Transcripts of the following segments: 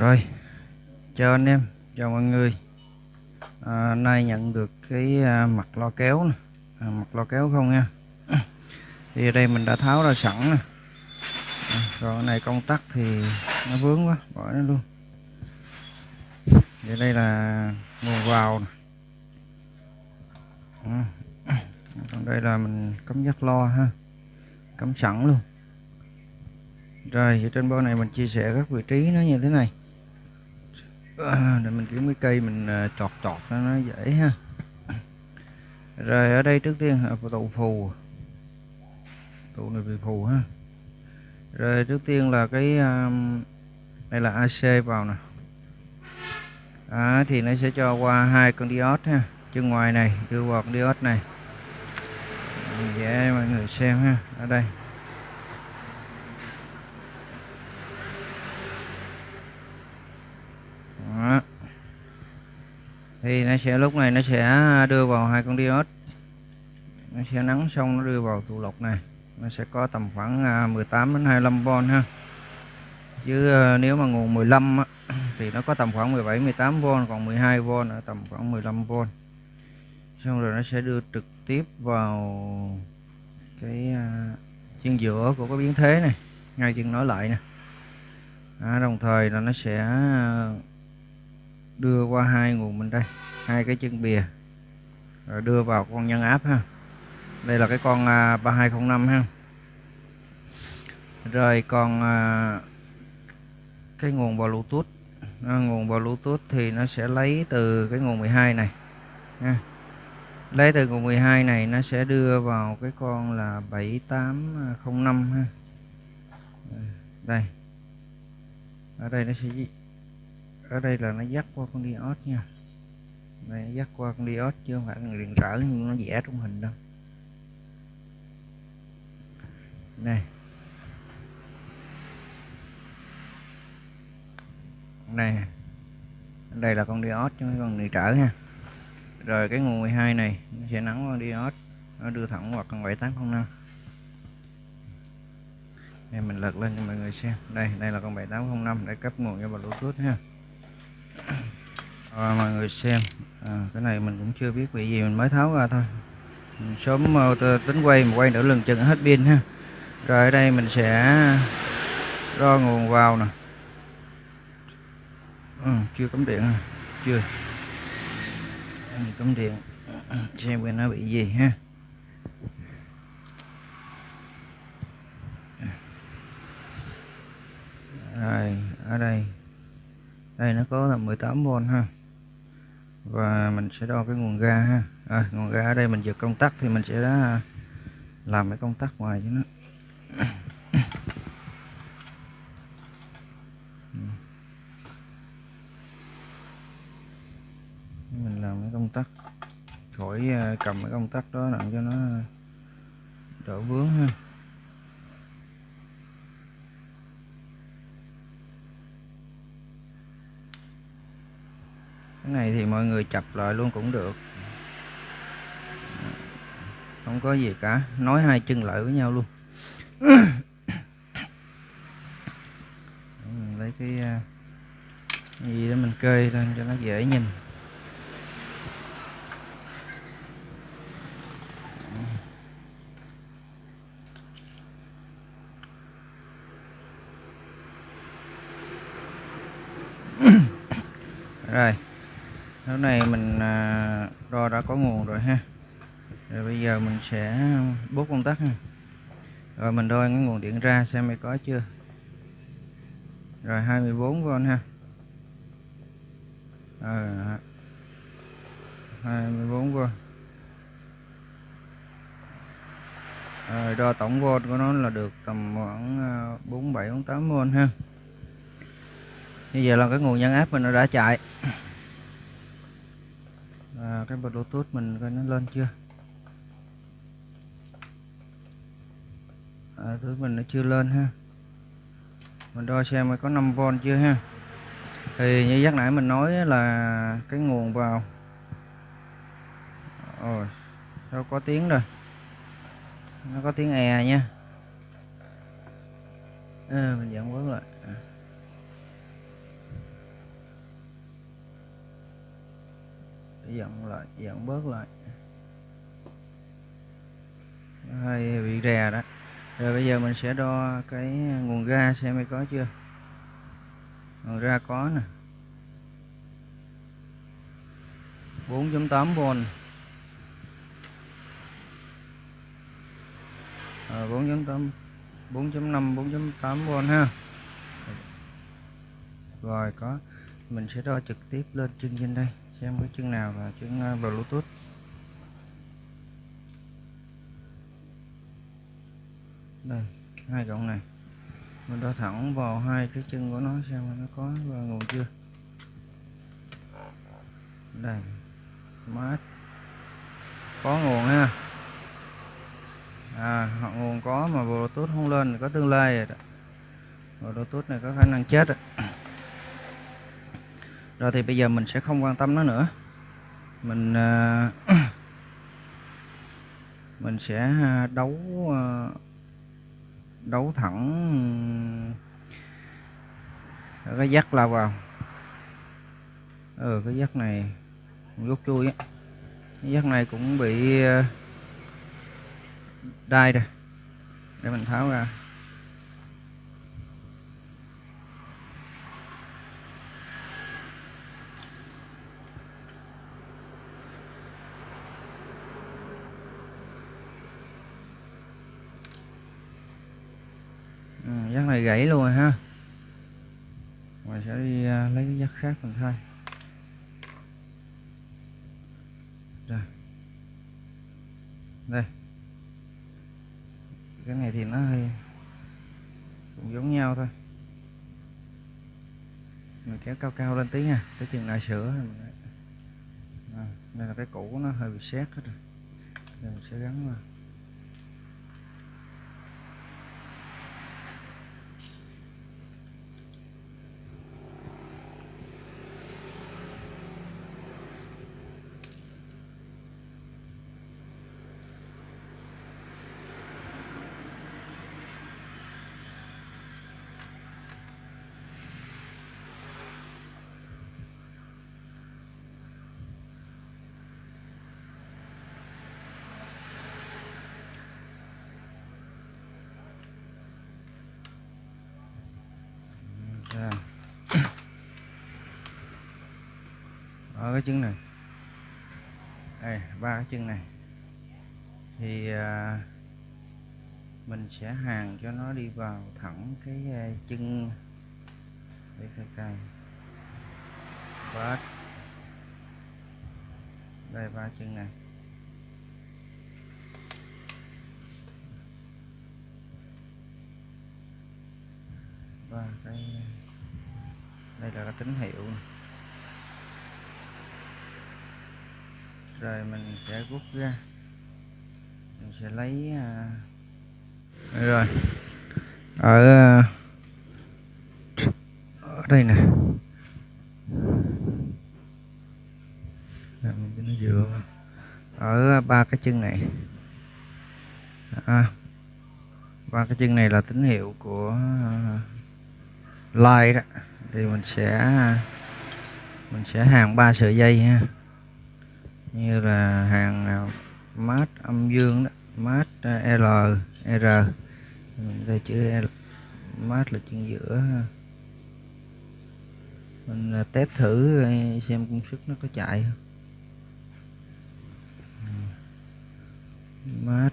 Rồi, chào anh em, chào mọi người. À, nay nhận được cái à, mặt lo kéo nè, à, mặt lo kéo không nha. Thì ở đây mình đã tháo ra sẵn nè. À, rồi cái này công tắc thì nó vướng quá, bỏ nó luôn. Vậy đây là nguồn vào nè. À, còn đây là mình cắm dắt lo ha, cắm sẵn luôn. Rồi, ở trên bo này mình chia sẻ các vị trí nó như thế này À, để mình kiếm cái cây mình à, chọt chọt nó nó dễ ha. Rồi ở đây trước tiên là tụ phù. Tụ này bị phù ha. Rồi trước tiên là cái à, đây là AC vào nè. À, thì nó sẽ cho qua hai con diode ha. Chân ngoài này đưa vào con diode này. Dễ mọi người xem ha. Ở đây. Thì nó sẽ lúc này nó sẽ đưa vào hai con diode. Nó sẽ nắng xong nó đưa vào tụ lọc này. Nó sẽ có tầm khoảng à, 18 đến 25V ha. Chứ à, nếu mà nguồn 15 á, thì nó có tầm khoảng 17 18V còn 12V ở tầm khoảng 15V xong rồi nó sẽ đưa trực tiếp vào cái à, chân giữa của cái biến thế này ngay chân nói lại nè. À, đồng thời là nó sẽ đưa qua hai nguồn bên đây hai cái chân bìa rồi đưa vào con nhân áp ha. Đây là cái con à, 3205 ha. Rồi còn à, cái nguồn bluetooth à, nguồn bluetooth thì nó sẽ lấy từ cái nguồn 12 này ha. lấy từ nguồn 12 này nó sẽ đưa vào cái con là 7805 ha. Đây ở đây nó sẽ ở đây là nó dắt qua con diode nha. Này nó dắt qua con diode chứ không phải con điện trở như nó vẽ trong hình đâu. Này này đây là con diode chứ không con điện trở ha rồi cái nguồn 12 này, nó sẽ nắng qua diode nó đưa thẳng vào con 7805 đây, mình lật lên cho mọi người xem. Đây đây là con 7805 để cấp nguồn cho bluetooth ha à, mọi người xem. À, cái này mình cũng chưa biết bị gì mình mới tháo ra thôi. Mình sớm ờ, tính quay mà quay nữa lần chừng hết pin ha. Rồi ở đây mình sẽ đo nguồn vào nè. Ừ, chưa cắm điện à. chưa. Mình cắm điện. Xem bên nó bị gì ha. Rồi ở đây đây nó có là 18V ha. Và mình sẽ đo cái nguồn ga ha. À, nguồn ga ở đây mình giật công tắc thì mình sẽ à, làm cái công tắc ngoài cho nó. Mình làm cái công tắc. Khỏi à, cầm cái công tắc đó làm cho nó đỡ vướng ha. Cái này thì mọi người chập lại luôn cũng được. Không có gì cả nói hai chân lại với nhau luôn. Lấy cái, ờ, cái gì đó mình kê lên cho nó dễ nhìn. Rồi này mình à, đo đã có nguồn rồi ha. Rồi bây giờ mình sẽ bút công tắc ha. Rồi mình đo cái nguồn điện ra xem mới có chưa. Rồi 24V ha. Ờ, à, 24V rồi đo tổng volt của nó là được tầm khoảng à, 47 48V ha. Bây giờ là cái nguồn nhân áp mình nó đã chạy à, cái bluetooth mình coi nó lên chưa? À, thứ mình nó chưa lên ha. Mình đo xem có 5V chưa ha. Thì như giác nãy mình nói là cái nguồn vào. Rồi sao có tiếng rồi. Nó có tiếng e nha. À, mình dẫn bớt lại. À. dặn lại dặn bớt lại. Hơi bị rè đó. Rồi bây giờ mình sẽ đo cái nguồn ga xem hay có chưa. Nguồn ra có nè. 4.8V 4.8 4.5 4.8V ha. Rồi, có. Mình sẽ đo trực tiếp lên chân trên đây xem cái chân nào là chân ờ, Bluetooth. Đây, hai cộng này. Mình đo thẳng vào hai cái chân của nó xem nó có vào nguồn chưa. Đây mát có nguồn ha. À họ nguồn có mà bluetooth không lên thì có tương lai rồi đó. Bluetooth này có khả năng chết rồi rồi thì bây giờ mình sẽ không quan tâm nó nữa. Mình uh, mình sẽ ờ, đấu uh, đấu thẳng cái dắt lao vào. Ừ cái dắt này rút chui á. Cái dắt này cũng bị đai rồi. Để mình tháo ra ừ, dắt này gãy luôn rồi ha. Mình sẽ đi uh, lấy cái dắt khác mình thay. Rồi. Đây. Cái này thì nó hơi cũng giống nhau thôi. Mình kéo cao cao lên tí nha tới chừng lại sửa à, đây là cái cũ nó hơi bị xét hết rồi. Đây mình sẽ gắn vào ra ở cái chân này. Đây ba cái chân này. Thì à, mình sẽ hàng cho nó đi vào thẳng cái à, chân để cây cây bát đây ba chân này. Và cái đây là cái tín hiệu rồi mình sẽ rút ra. Mình sẽ lấy đây rồi. Ở à, ở đây nè. Làm mình cho nó dựa ở à, ba cái chân này. À, ba cái chân này là tín hiệu của à, line đó. Thì mình sẽ mình sẽ hàng ba sợi dây ha như là hàng nào mát âm dương đó, mát à, L, R. Mình đây chữ L, mát là chân giữa mình à, test thử à, xem công suất nó có chạy không. Ừ. Mát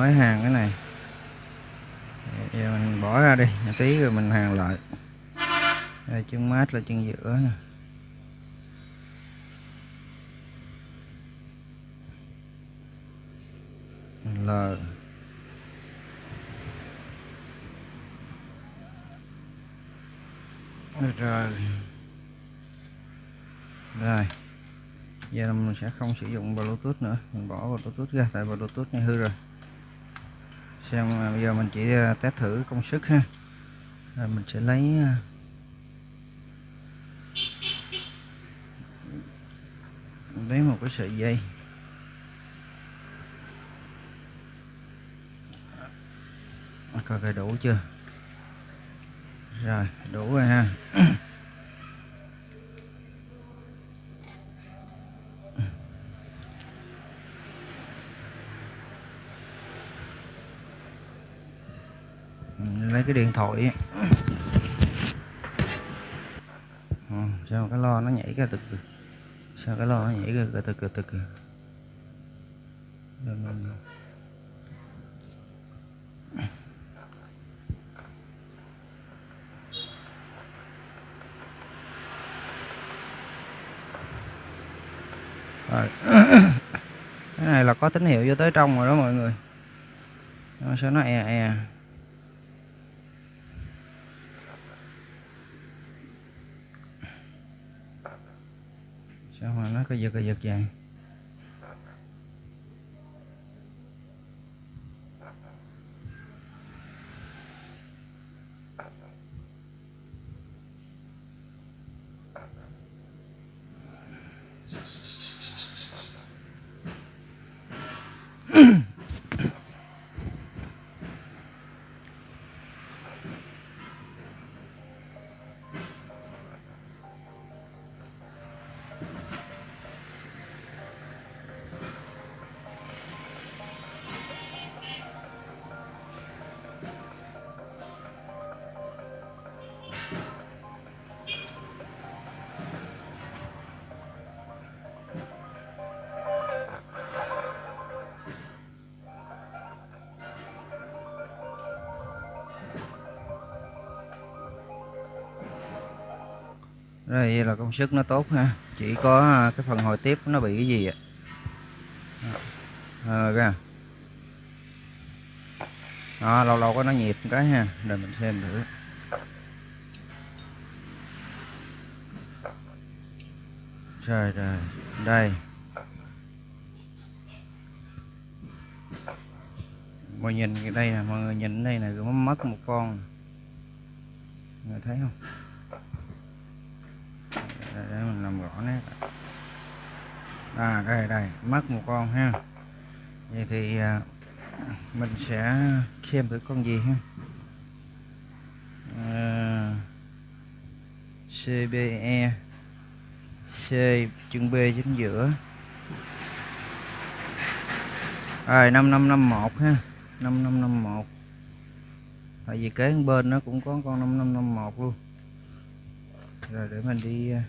mới hàng cái này. Giờ mình bỏ ra đi một tí rồi mình hàng lại. Đây, chân mát là chân giữa nè. L. Rồi. Rồi. Giờ mình sẽ không sử dụng bluetooth nữa. Mình bỏ bluetooth ra tại bluetooth này hư rồi xem à, bây giờ mình chỉ à, test thử công suất ha. Rồi mình sẽ lấy à, lấy một cái sợi dây. Coi coi đủ chưa? Rồi, đủ rồi ha lấy cái điện thoại ừ, sao cái lo nó nhảy ra từ sao cái lo nó nhảy ra từ từ từ rồi. Cái này là có tín hiệu vô tới trong rồi đó mọi người. Nó sao nó e e? Cái giật cái giật vậy đây là công suất nó tốt ha. Chỉ có à, cái phần hồi tiếp nó bị cái gì ạ? À, ra. Đó, lâu lâu có nó nhịp cái ha. Để mình xem thử. Rồi rồi đây. Mọi nhìn cái đây nè mọi người nhìn đây này mất một con. Người thấy không? Nét à đây đây mất một con ha. Vậy thì à, mình sẽ xem thử con gì ha? À, CBE C chân B chính giữa. Rồi 5551 ha 5551 tại vì kế bên nó cũng có con 5551 luôn. Rồi để mình đi à,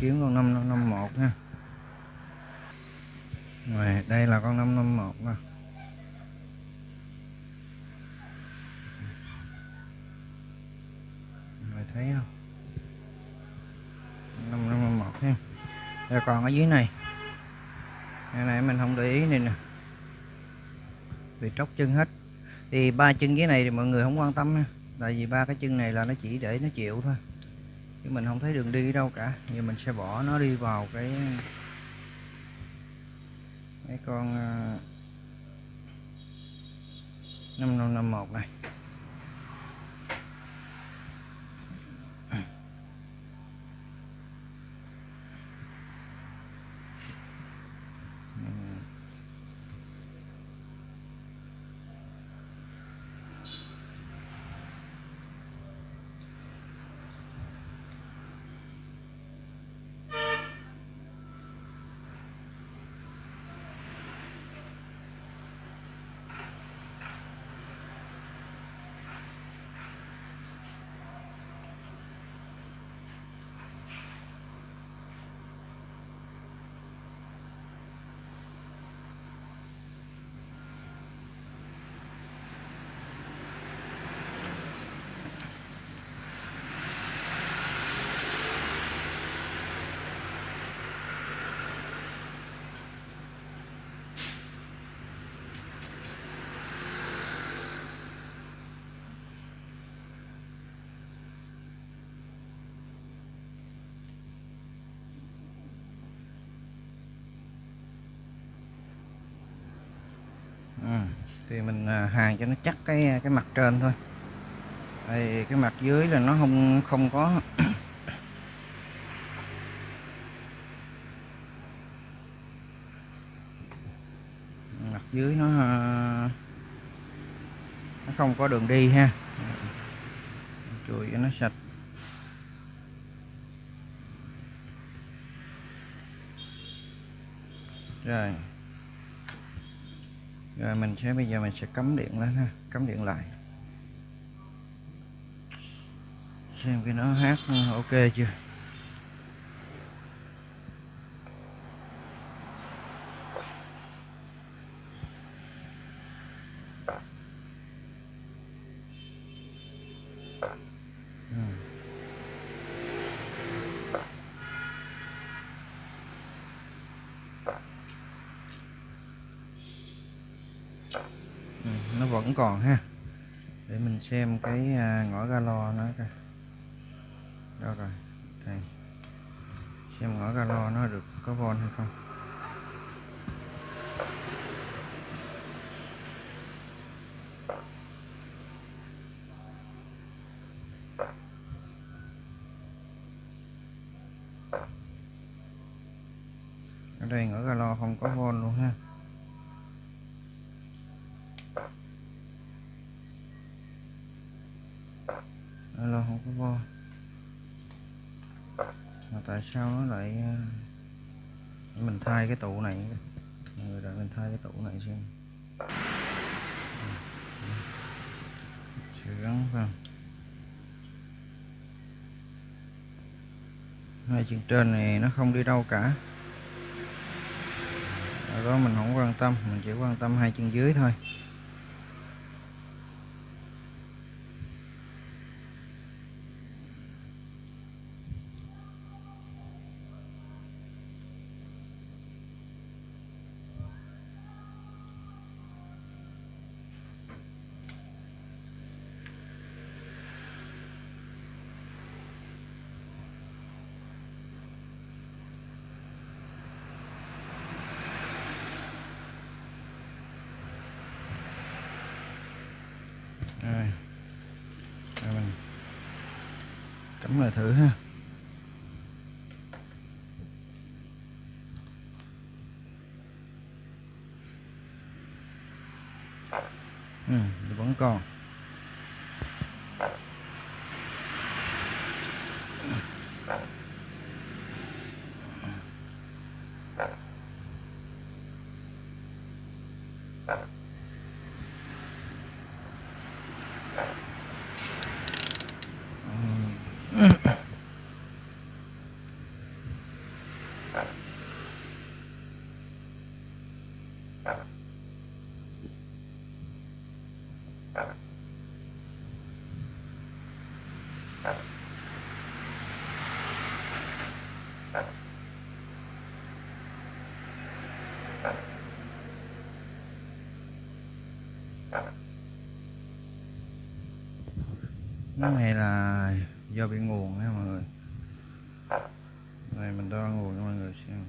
kiếm con 5551 ha. Rồi, đây là con 551 nè. Rồi, thấy không? 551 ha. Rồi, còn ở dưới này. Cái này mình không để ý này nè. Bị tróc chân hết. Thì ba chân dưới này thì mọi người không quan tâm ha. Tại vì ba cái chân này là nó chỉ để nó chịu thôi chứ mình không thấy đường đi đâu cả. Giờ mình sẽ bỏ nó đi vào cái cái con ờ, 5551 này. Thì mình à, hàn cho nó chắc cái cái mặt trên thôi. Đây cái mặt dưới là nó không không có mặt dưới nó à, nó không có đường đi ha. Chùi cho nó sạch. Rồi mình sẽ bây giờ mình sẽ cắm điện lên ha, cắm điện lại. Xem cái nó hát, ok chưa Ừ, nó vẫn còn ha. Để mình xem cái à, ngõ ga lo nó coi. Đâu rồi? Đây. Xem ngõ ga lo nó được có von hay không ở đây ngõ galo không có von luôn ha Alo không có vô mà tại sao nó lại ờ, mình thay cái tụ này? Người đợi mình thay cái tụ này xem. Sẽ gắn vào. Hai chân trên này nó không đi đâu cả. Ở đó mình không quan tâm, mình chỉ quan tâm hai chân dưới thôi rồi rồi mình cắm lại thử ha. Ừ, vẫn còn. Cái này là do bị nguồn nha mọi người. Này mình đo nguồn cho mọi người xem.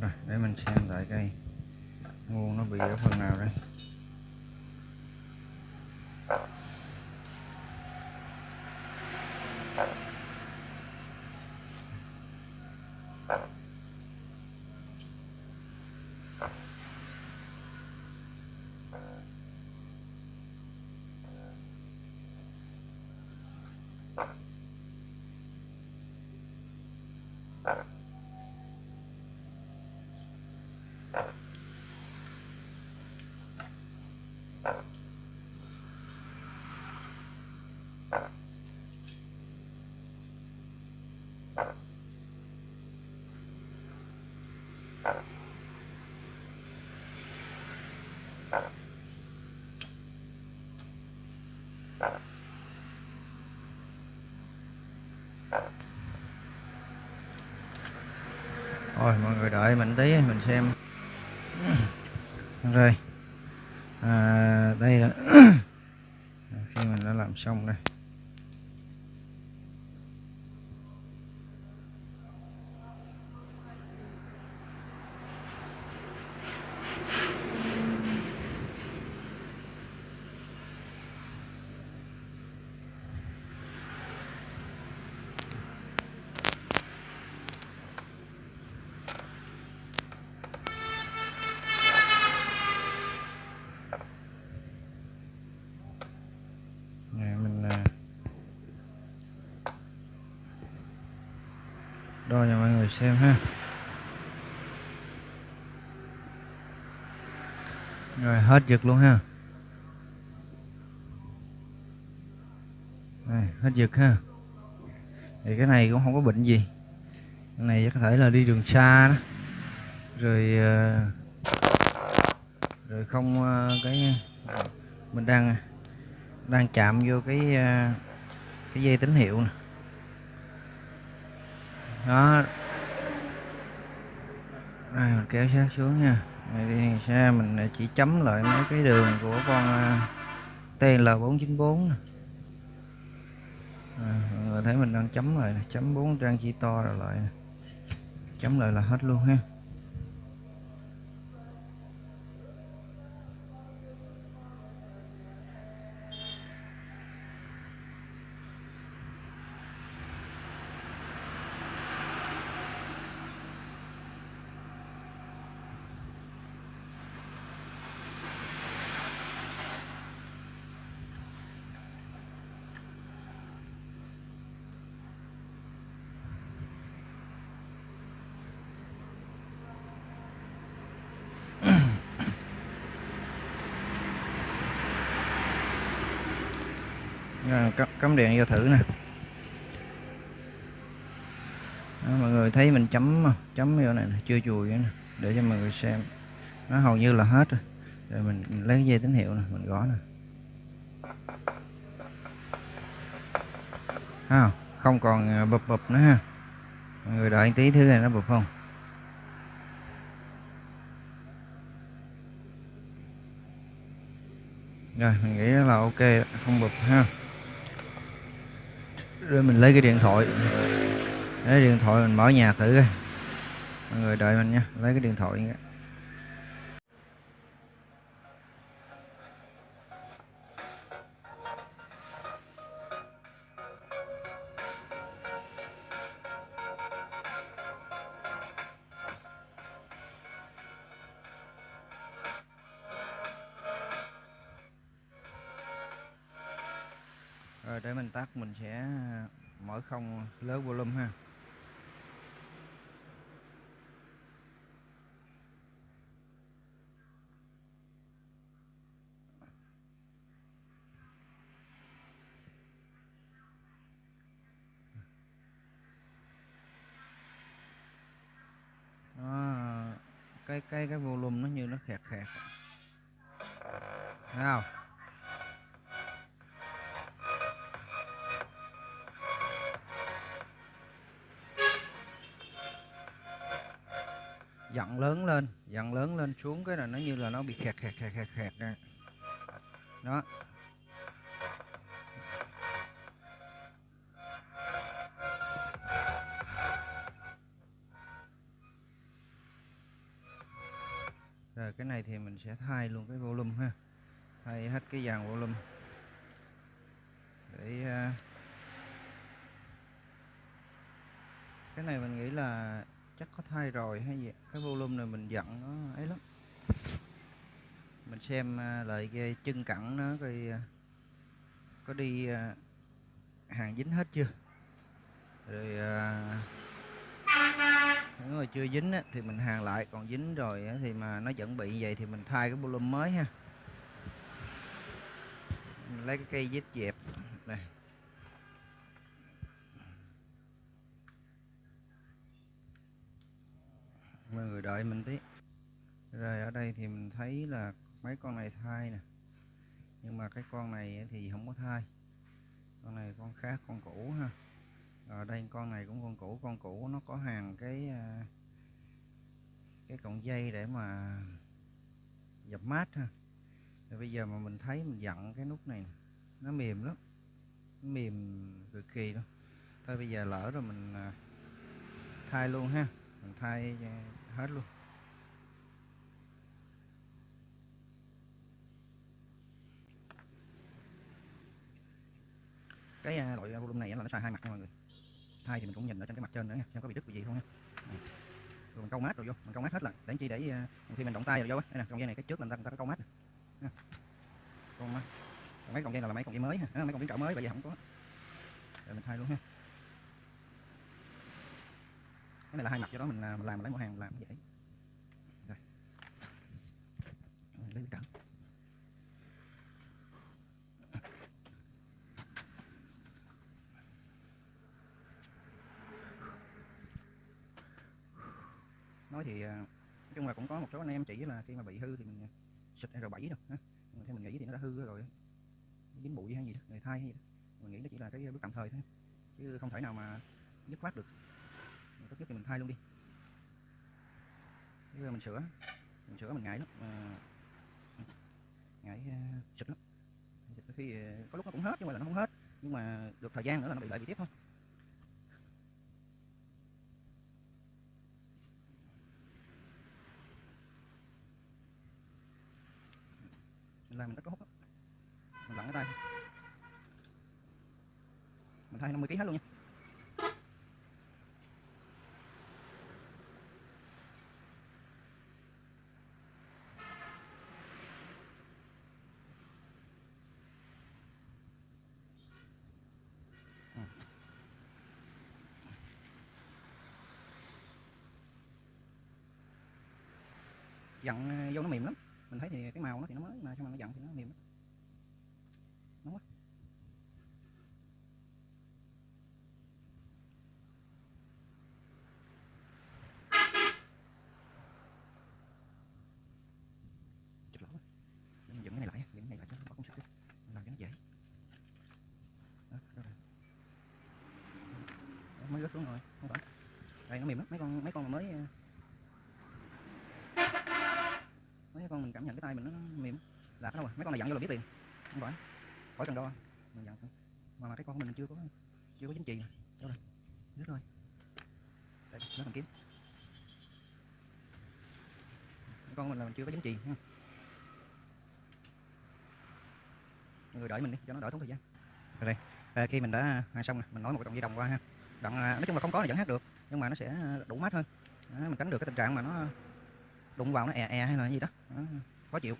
Rồi để mình xem tại cây nguồn nó bị ở phần nào đây. time. Rồi mọi người đợi mình tí mình xem. Rồi. À, đây là khi mình đã làm xong đây Nè, mình à, xem ha. Rồi hết giật luôn ha. Này, hết giật ha. Thì cái này cũng không có bệnh gì. Cái này có thể là đi đường xa đó. Rồi ờ, rồi không ờ, cái mình đang đang chạm vô cái ờ, cái dây tín hiệu nè. Đó đây mình kéo sát xuống nha. Này đi xe mình chỉ chấm lại mấy cái đường của con à, TL494 nè. À, mọi người thấy mình đang chấm lại chấm bốn trang chi to rồi lại chấm lại là hết luôn ha Rồi, cắm, đèn điện vô thử nè. Đó, mọi người thấy mình chấm chấm vô này chưa chùi nữa nè để cho mọi người xem. Nó hầu như là hết rồi. Rồi mình, lấy dây tín hiệu nè mình gõ nè. Thấy không? Còn à, bập bập nữa ha. Mọi người đợi tí thứ này nó bập không? Rồi mình nghĩ là ok không bập ha rồi mình lấy cái điện thoại. Lấy điện thoại, mình mở nhạc thử coi. Mọi người đợi mình nha. Lấy cái điện thoại nha. Không lớn volume ha. Nó cái cái cái volume nó như nó khẹt khẹt. Thấy không? Lên, dần lớn lên xuống cái là nó như là nó bị khẹt khẹt khẹt khẹt khẹt nè đó. Rồi, cái này thì mình sẽ thay luôn cái volume ha. Thay hết cái dàn volume. Để à, cái này mình nghĩ là chắc có thay rồi hay gì? Cái volume này mình giận nó ấy lắm. Mình xem à, lại cái chân cẳng nó coi à, có đi à, hàng dính hết chưa? Rồi nếu mà chưa dính á, thì mình hàng lại còn dính rồi á, thì mà nó vẫn bị vậy thì mình thay cái volume mới ha. Mình lấy cái cây dít dẹp. Đợi mình tí. Rồi ở đây thì mình thấy là mấy con này thai nè. Nhưng mà cái con này thì không có thai. Con này con khác con cũ ha. Ở đây con này cũng con cũ con cũ nó có hàng cái à, cái cọng dây để mà dập mát ha. Rồi bây giờ mà mình thấy mình dặn cái nút này nó mềm lắm, nó mềm cực kỳ luôn. Thôi bây giờ lỡ rồi mình à, thay luôn ha. Mình thay à, hết luôn. Cái à, loại à, volume này là nó xài hai mặt nha mọi người. Thay thì mình cũng nhìn ở trên cái mặt trên nữa nha xem có bị đứt bị gì không nha rồi mình câu mát rồi vô mình câu mát hết lần. Để chi để à, khi mình động tay rồi vô á. Đây nè trong dây này cái trước mình ta, ta có câu mát nè. Câu mát. Còn mấy cọng dây này là mấy cọng dây mới ha. Mấy cọng biến trở mới bây giờ không có. Rồi mình thay luôn ha cái này là hai mặt cho đó mình, mình làm lấy một hàng làm dễ rồi. Lấy trở nói thì à, nói chung là cũng có một số anh em chỉ là khi mà bị hư thì mình à, xịt R7 rồi, ha. Theo mình nghĩ thì nó đã hư rồi dính bụi hay gì đó người thay hay gì đó. Mình nghĩ nó chỉ là cái bước tạm thời thôi. Chứ không thể nào mà dứt khoát được trước thì mình thay luôn đi. Bây giờ mình sửa mình sửa mình ngại lắm mà ngại uh, lắm. Xịt khi ờ, có lúc nó cũng hết nhưng mà là nó không hết. Nhưng mà được thời gian nữa là nó bị lại bị tiếp thôi. Làm mình rất có hút đó. mình lặn ở đây, mình thay 50 kg hết luôn nha. Dặn ờ, vô nó mềm lắm. Mình thấy thì cái màu nó thì nó mới mà cho mà nó dặn thì nó mềm lắm. Nóng quá. Chụp lỗ mình dựng cái này lại dựng cái này lại cho nó công sức làm cho nó dễ. Đó, đó, đó. mới rớt xuống rồi không phải. Đây nó mềm lắm. Mấy con mấy con mà mới ờ, mấy con mình cảm nhận cái tay mình nó mềm là cái đâu rồi mấy con này dặn vô là biết liền. Không phải. Khỏi cần đo. Mình dặn mà, mà cái con của mình chưa có chưa có chính trị đâu rồi biết rồi đây nó bằng kiếm. Cái con mình là mình chưa có chính trị ha. Mọi người đợi mình đi cho nó đỡ tốn thời gian. Rồi đây. À, khi mình đã à, xong rồi mình nói một đoạn dây đồng qua ha. Đoạn à, nói chung là không có là vẫn hát được nhưng mà nó sẽ đủ mát hơn. Đó, mình tránh được cái tình trạng mà nó đụng vào nó e e hay là gì đó, đó khó chịu.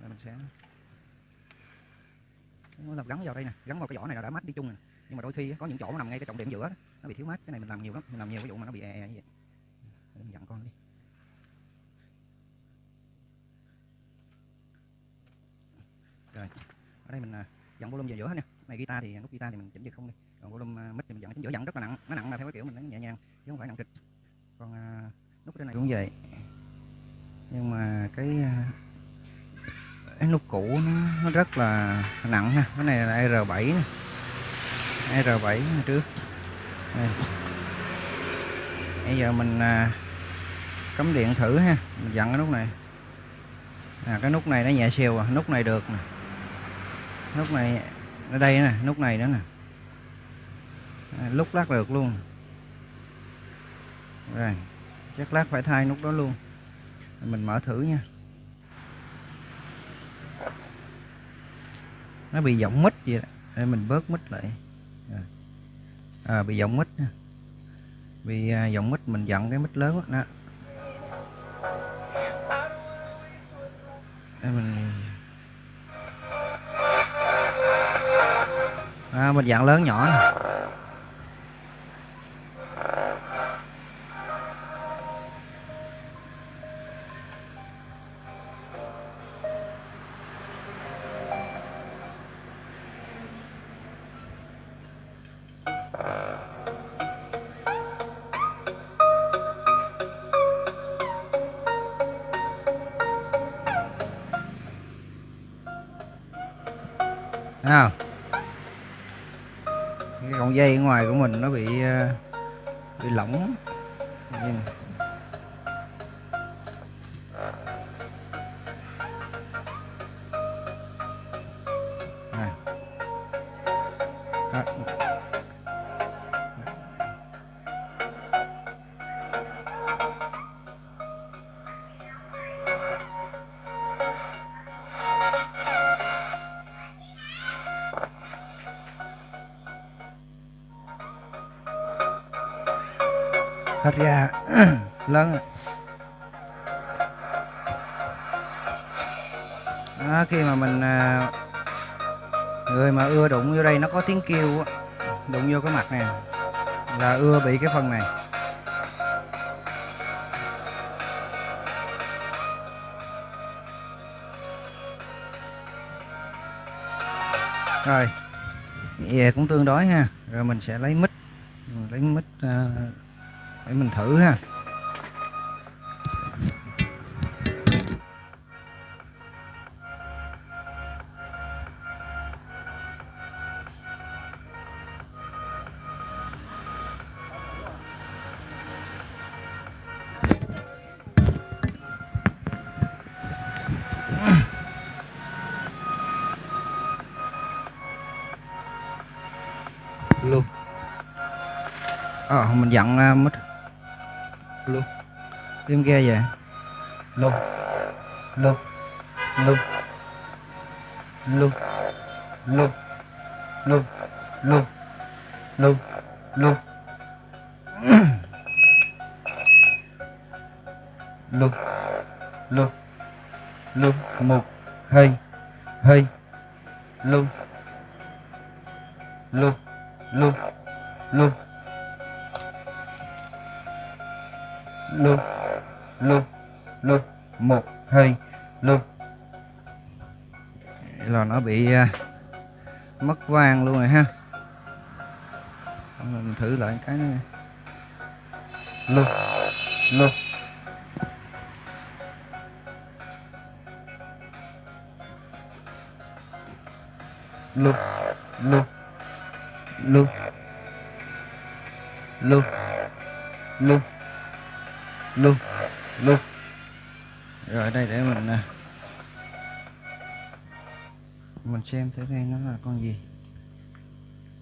Rồi mình sẽ là làm gắn vào đây nè gắn vào cái vỏ này là đã mát đi chung rồi nhưng mà đôi khi có những chỗ nó nằm ngay cái trọng điểm giữa đó, nó bị thiếu mát cái này mình làm nhiều lắm mình làm nhiều ví dụ mà nó bị e e như vậy mình dặn con đi. Rồi ở đây mình à, dặn volume vào giữa nè này guitar thì nút guitar thì mình chỉnh về không đi. Còn volume à, mic thì mình dặn chính giữa dặn rất là nặng nó nặng là theo cái kiểu mình nó nhẹ nhàng chứ không phải nặng kịch. Còn à, nút trên này cũng vậy. Nhưng mà cái à, cái nút cũ nó, nó rất là nặng ha cái này là R7 nè. R7 trước. Đây. bây giờ mình à, cắm điện thử ha. Mình dặn cái nút này. À, cái nút này nó nhẹ siêu à. Nút này được nè. Nút này ở đây nè. Nút này nữa nè. À, lúc lắc được luôn. Rồi chắc lát phải thay nút đó luôn. Mình mở thử nha. Nó bị giọng mít vậy đó. để mình bớt mít lại. À, bị giọng mít nha. Vì à, giọng mít mình dặn cái mít lớn đó. Để mình à, mình dặn lớn nhỏ nè. Hết ra. Lớn đó, khi mà mình à, người mà ưa đụng vô đây nó có tiếng kêu đụng vô cái mặt này là ưa bị cái phần này. Rồi về cũng tương đối ha. Rồi mình sẽ lấy mít lấy mít uh, à, để mình thử ha. Luôn. Ờ mình dặn mít luôn phim ghê vậy lục lục lục lục lục lục lục lục lục lục lục lục một hai hai lục lục lục lục lục lô lô một hai luôn là nó bị uh, mất vàng luôn rồi ha. Mình thử lại cái này lô lô. Lô lô lô. Lô lô lô luôn rồi đây để mình à, mình xem thử đây nó là con gì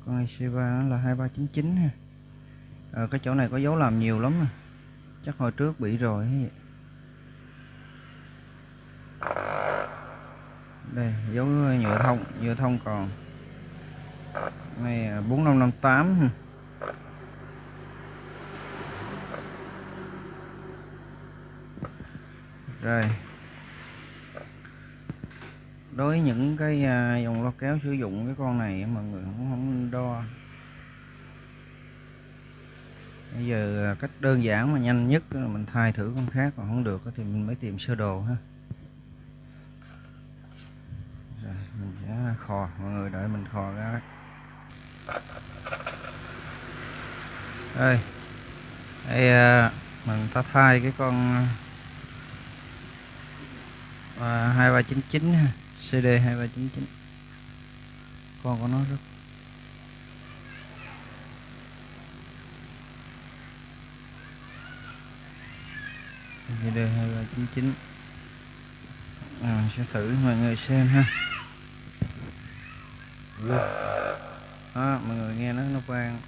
con IC3 nó là 2399 ha à, cái chỗ này có dấu làm nhiều lắm à. chắc hồi trước bị rồi hay vậy. đây dấu à, nhựa thông nhựa thông còn này à, 4558 ha. Rồi. Đối với những cái à, dòng loa kéo sử dụng cái con này mọi người cũng không đo. Bây giờ à, cách đơn giản mà nhanh nhất là mình thay thử con khác, còn không được thì mình mới tìm sơ đồ ha. Rồi, mình sẽ khò, mọi người đợi mình khò ra đây. Đây. À, mình ta thay cái con Ờ, à, 2399 ha. CD 2399 con của nó rất CD 2399 à, sẽ thử mọi người xem ha. Đó mọi người nghe nó nó vang.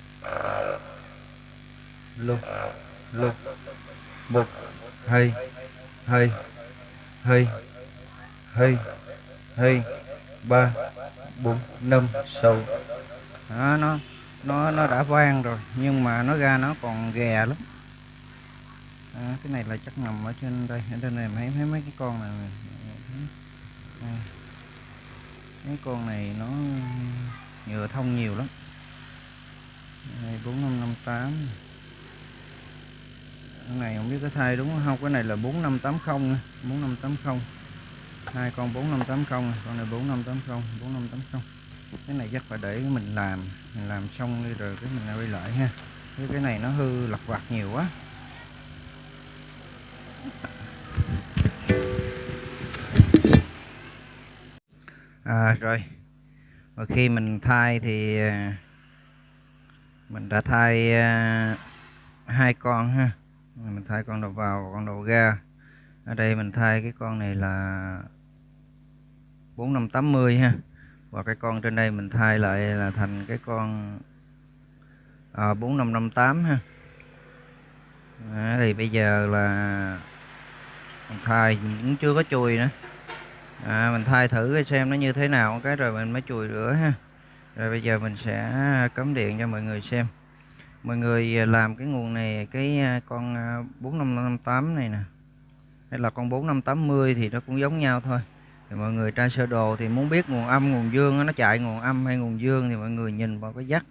Lục lục bục hay hay hay hai hai ba bốn năm sáu. Đó, nó nó nó đã vang rồi nhưng mà nó ra nó còn ghè lắm. À, cái này là chắc nằm ở trên đây. Ở trên này thấy thấy mấy cái con này à, mấy con này nó nhựa thông nhiều lắm. Đây bốn năm năm tám. Cái này không biết có thay đúng không? Cái này là 4580 4580 hai con 4580 con này 4580 4580 cái này chắc phải để mình làm mình làm xong đi rồi cái mình quay lại ha. Cái cái này nó hư lặt vặt nhiều quá. À, rồi. Và khi mình thay thì à, mình đã thay à, hai con ha. Mình thay con đầu vào và con đầu ra. Ở đây mình thay cái con này là 4580 ha. Và cái con trên đây mình thay lại là thành cái con à, 4558 ha. À, thì bây giờ là mình thay cũng chưa có chùi nữa. À, mình thay thử xem nó như thế nào cái rồi mình mới chùi rửa ha. Rồi bây giờ mình sẽ cắm điện cho mọi người xem. Mọi người làm cái nguồn này cái à, con à, 4558 này nè. Hay là con 4580 thì nó cũng giống nhau thôi thì mọi người tra sơ đồ thì muốn biết nguồn âm, nguồn dương nó chạy nguồn âm hay nguồn dương thì mọi người nhìn vào cái dắt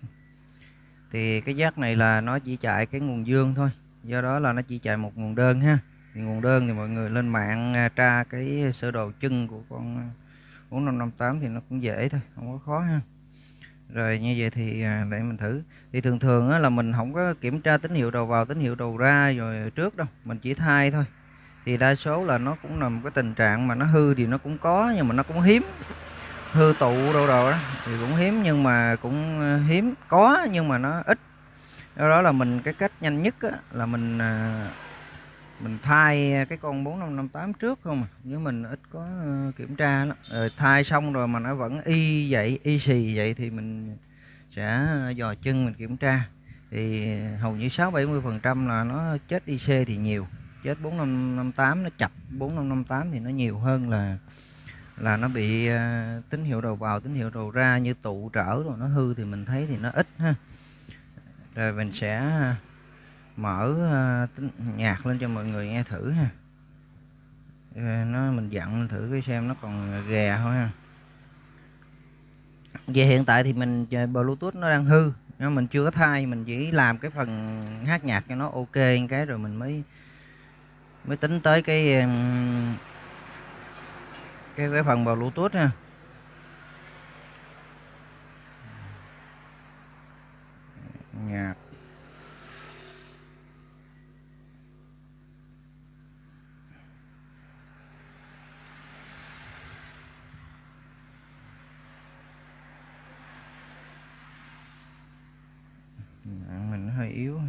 thì cái dắt này là nó chỉ chạy cái nguồn dương thôi, do đó là nó chỉ chạy một nguồn đơn ha. Thì nguồn đơn thì mọi người lên mạng à, tra cái sơ đồ chân của con à, 4558 thì nó cũng dễ thôi, không có khó ha. Rồi như vậy thì à, để mình thử. Thì thường thường là mình không có kiểm tra tín hiệu đầu vào, tín hiệu đầu ra rồi trước đâu, mình chỉ thay thôi thì đa số là nó cũng nằm cái tình trạng mà nó hư thì nó cũng có nhưng mà nó cũng hiếm. Hư tụ đâu đâu đó thì cũng hiếm nhưng mà cũng ờ, hiếm. Có nhưng mà nó ít. Do đó là mình cái cách nhanh nhất á, là mình ờ, mình thay cái con 4558 trước không à. Nếu mình ít có ờ, kiểm tra lắm. Rồi thay xong rồi mà nó vẫn y vậy y xì vậy thì mình sẽ dò chân mình kiểm tra. Thì hầu như 6 70 phần trăm là nó chết IC thì nhiều chết 4558 nó chập 4558 thì nó nhiều hơn là là nó bị uh, tín hiệu đầu vào tín hiệu đầu ra như tụ trở rồi nó hư thì mình thấy thì nó ít ha. Rồi mình sẽ ờ, mở ờ, uh, tính nhạc lên cho mọi người nghe thử ha. Nó mình dặn thử cái xem nó còn gà thôi ha. Về hiện tại thì mình bluetooth nó đang hư nhưng mình chưa có thay mình chỉ làm cái phần hát nhạc cho nó ok cái rồi mình mới mới tính tới cái cái cái phần bluetooth nha. Nhạc. Mình hơi yếu.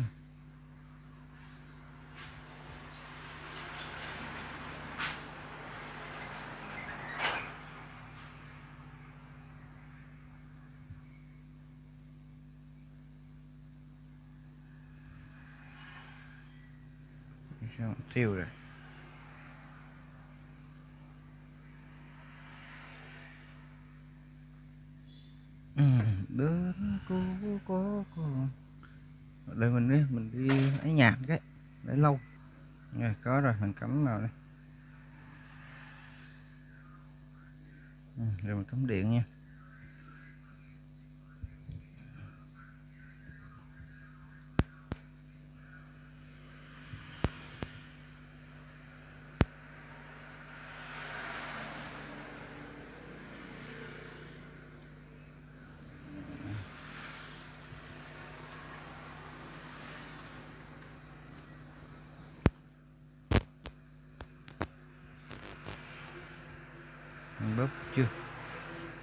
Tiêu rồi. Ừ, Bên cô có con. Để mình đi mình đi ấy nhạc cái để lâu. Rồi có rồi mình cắm vào đây. Ừ, rồi mình cắm điện nha. Bóp chưa?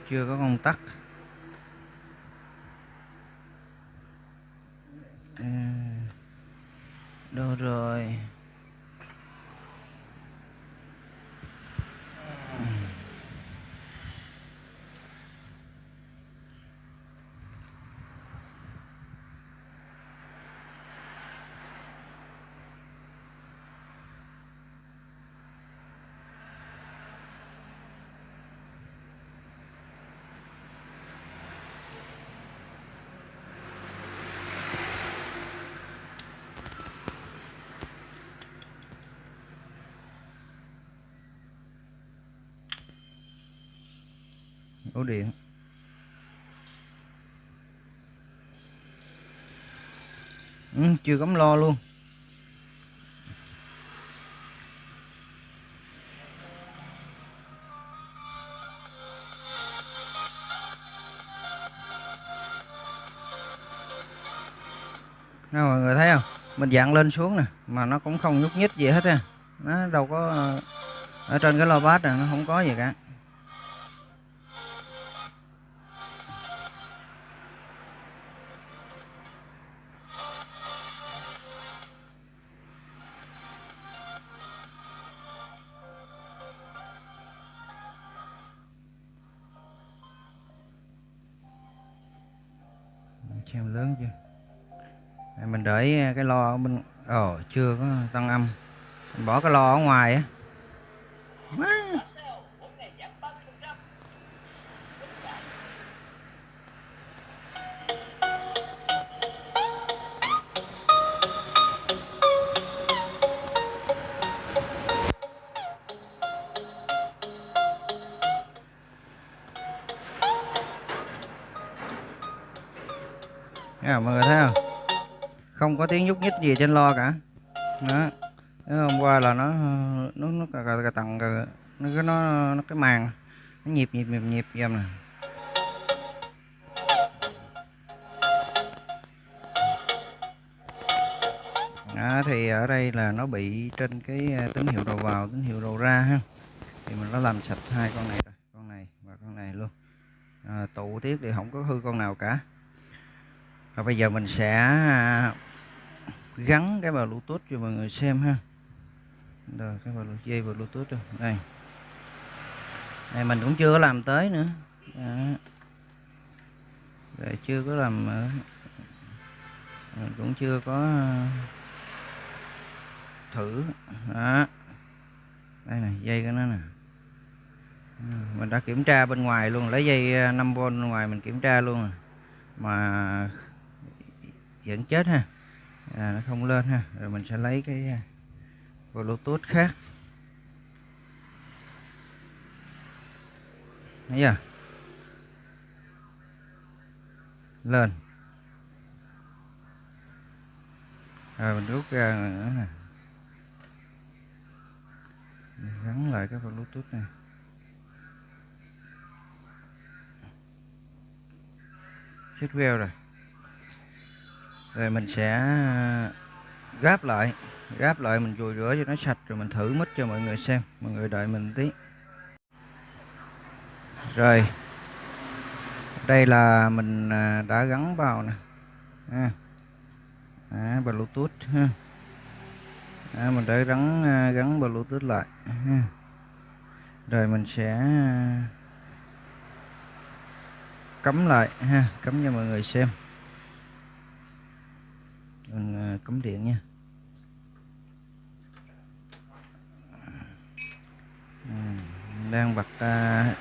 Chưa có công tắc đâu rồi ổ điện. Ừ, chưa cắm lo luôn. Nè mọi người thấy không? Mình dặn lên xuống nè mà nó cũng không nhúc nhích gì hết á nó đâu có ở trên cái lo bát này nó không có gì cả. Ồ, chưa có tăng âm Bỏ cái lo ở ngoài á Yeah, mọi người thấy không? Không có tiếng nhúc nhích gì trên lo cả. Đó. Hôm qua là nó nó nó cà, cà, tầng cà, nó cái nó nó cái màn nó nhịp nhịp nhịp nhịp dầm nè. Đó, thì ở đây là nó bị trên cái à, tín hiệu đầu vào tín hiệu đầu ra ha. Thì mình đã làm sạch hai con này rồi con này và con này luôn. À, tụ tiết thì không có hư con nào cả. Và bây giờ mình sẽ à, gắn cái vào bluetooth cho mọi người xem ha. Rồi, cái vào dây vào bluetooth rồi. Đây. Này mình cũng chưa có làm tới nữa. Đó. Rồi, chưa có làm ờ, mình cũng chưa có ờ, thử. Đó. Đây này dây của nó nè. Mình đã kiểm tra bên ngoài luôn, lấy dây ờ, 5V bên ngoài mình kiểm tra luôn mà vẫn chết ha à, nó không lên ha. Rồi mình sẽ lấy cái à, bluetooth khác. Thấy chưa? Lên. Rồi mình rút ra nữa nè. Gắn lại cái bluetooth này. Chết veo rồi rồi mình sẽ ờ, gáp lại gáp lại mình vùi rửa cho nó sạch rồi mình thử mít cho mọi người xem. Mọi người đợi mình tí. Rồi. Đây là mình ờ, đã gắn vào nè. À, à, bluetooth ha. À, mình đã gắn ờ, gắn bluetooth lại ha. rồi mình sẽ cắm lại ha cắm cho mọi người xem mình ờ, cắm điện nha. Ừ, đang bật à,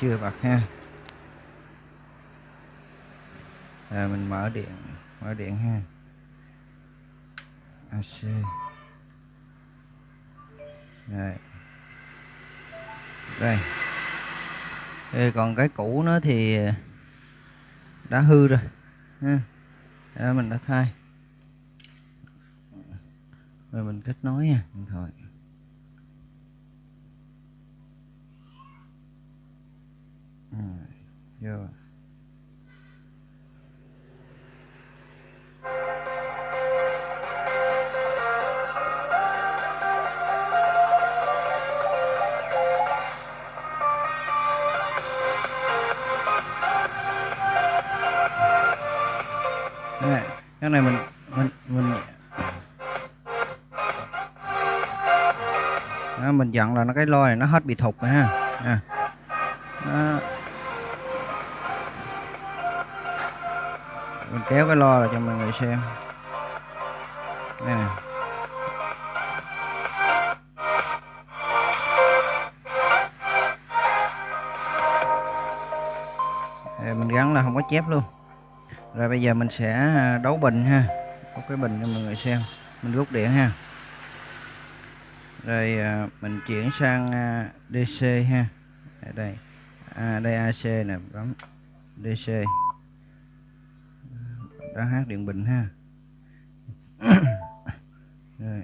chưa bật ha. À, mình mở điện mở điện ha. AC rồi. Đây. Đây còn cái cũ nó thì ờ, đã hư rồi ha. Đó, mình đã thay rồi mình kết nối nha điện thoại. Vô. Đây, cái này mình mình mình mình dặn là nó cái loa này nó hết bị thục rồi ha. À. đó. mình kéo cái loa lại cho mọi người xem. Đây nè. Mình gắn là không có chép luôn. Rồi bây giờ mình sẽ à, đấu bình ha. Có cái bình cho mọi người xem. Mình rút điện ha rồi à, mình chuyển sang à, DC ha. Ở đây. À, đây AC nè bấm DC đó hát điện bình ha. Rồi.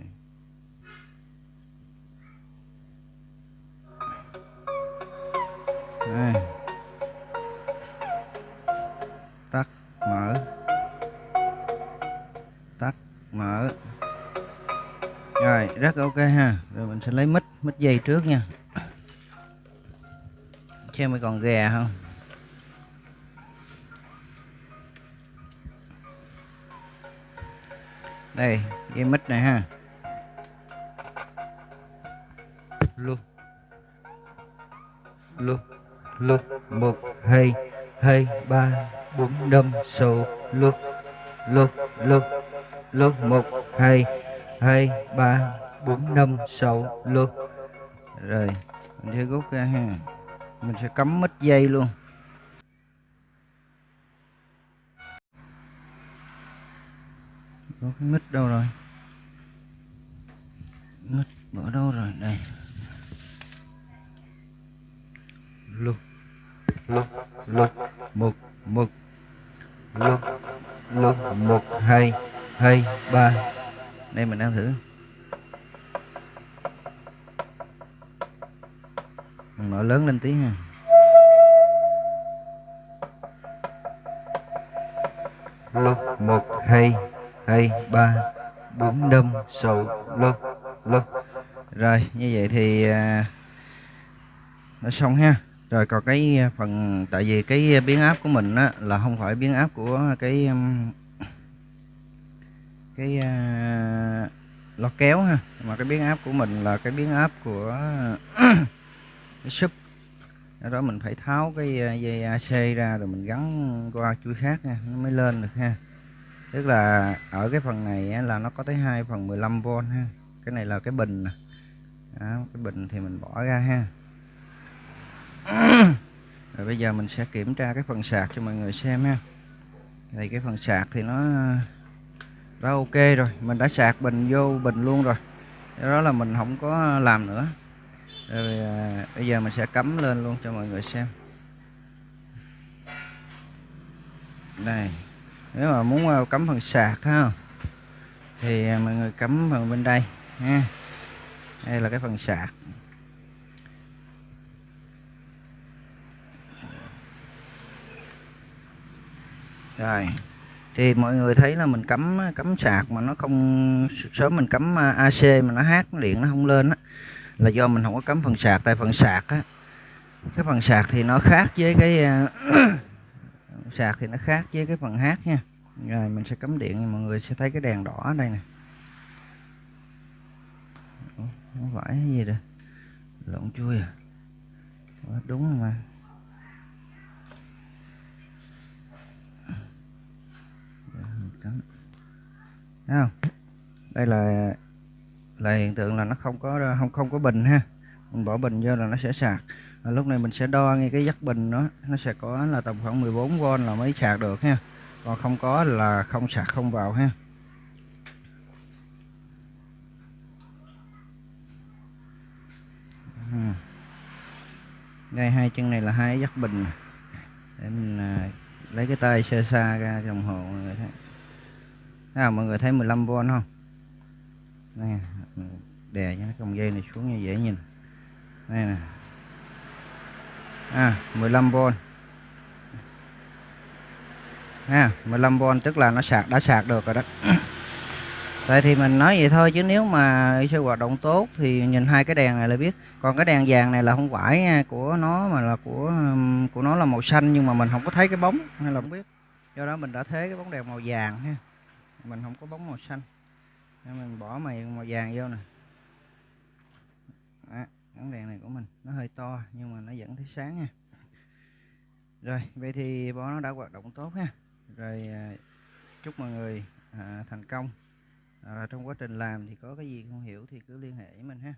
Đây. Tắt mở. Tắt mở rồi, rất ok ha. Rồi mình sẽ lấy mít mít dây trước nha. Xem mới còn gà không? Đây, dây mít này ha. Luôn luôn luôn một, hai hai, ba, bốn, năm, sáu. Luôn luôn luôn luôn một, hai hai, ba, bốn, năm, sáu luôn rồi, mình sẽ rút ra ha. Mình sẽ cắm mít dây luôn. Có cái mít đâu rồi? Mít bỏ đâu rồi? Đây. Lục lục lục một một. Lục lục một, hai hai, ba đây mình đang thử. Mình mở lớn lên tí ha. Lô một hai hai ba bốn năm sáu lô lô rồi như vậy thì à, nó xong ha. Rồi còn cái phần tại vì cái biến áp của mình á, là không phải biến áp của cái um, cái uh, lo kéo ha. Mà cái biến áp của mình là cái biến áp của cái sub do đó mình phải tháo cái à, dây AC ra rồi mình gắn qua chuỗi khác nha nó mới lên được ha. Tức là ở cái phần này là nó có tới hai phần 15V ha. Cái này là cái bình nè. Đó, cái bình thì mình bỏ ra ha. Rồi bây giờ mình sẽ kiểm tra cái phần sạc cho mọi người xem ha. Thì cái phần sạc thì nó đã ok rồi. Mình đã sạc bình vô bình luôn rồi. Đó là mình không có làm nữa. Rồi à, bây giờ mình sẽ cắm lên luôn cho mọi người xem. Đây. Nếu mà muốn à, cắm phần sạc ha thì à, mọi người cắm phần bên đây ha. Đây là cái phần sạc. Rồi thì mọi người thấy là mình cắm cắm sạc mà nó không, sớm mình cắm à, AC mà nó hát, điện nó không lên á, là do mình không có cắm phần sạc. Tại phần sạc á, cái phần sạc thì nó khác với cái à, sạc thì nó khác với cái phần hát nha. Rồi mình sẽ cắm điện, mọi người sẽ thấy cái đèn đỏ ở đây nè. Không phải gì rồi lộn chui à. Đúng mà. Thấy không? Đây là là hiện tượng là nó không có không không có bình ha. Mình bỏ bình vô là nó sẽ sạc. À, lúc này mình sẽ đo ngay cái dắt bình nó nó sẽ có là tầm khoảng 14V là mới sạc được ha. Còn không có là không sạc không vào ha. Đây hai chân này là hai dắt bình để mình à, lấy cái tay sơ xa ra đồng hồ người thấy nào, mọi người thấy 15V không đây đè cho cái còng dây này xuống như dễ nhìn đây nè à 15V ha 15V tức là nó sạc, đã sạc được rồi đó Tại thì mình nói vậy thôi, chứ nếu mà IC hoạt động tốt thì nhìn hai cái đèn này là biết. Còn cái đèn vàng này là không phải à, của nó mà là của của nó là màu xanh, nhưng mà mình không có thấy cái bóng hay là không biết. Do đó mình đã thế cái bóng đèn màu vàng ha. Mình không có bóng màu xanh. Nên mình bỏ mày màu vàng vô nè. Đó, bóng đèn này của mình nó hơi to nhưng mà nó vẫn thấy sáng nha. Rồi, vậy thì bó nó đã hoạt động tốt ha. Rồi à, chúc mọi người à, thành công à, trong quá trình làm thì có cái gì không hiểu thì cứ liên hệ với mình ha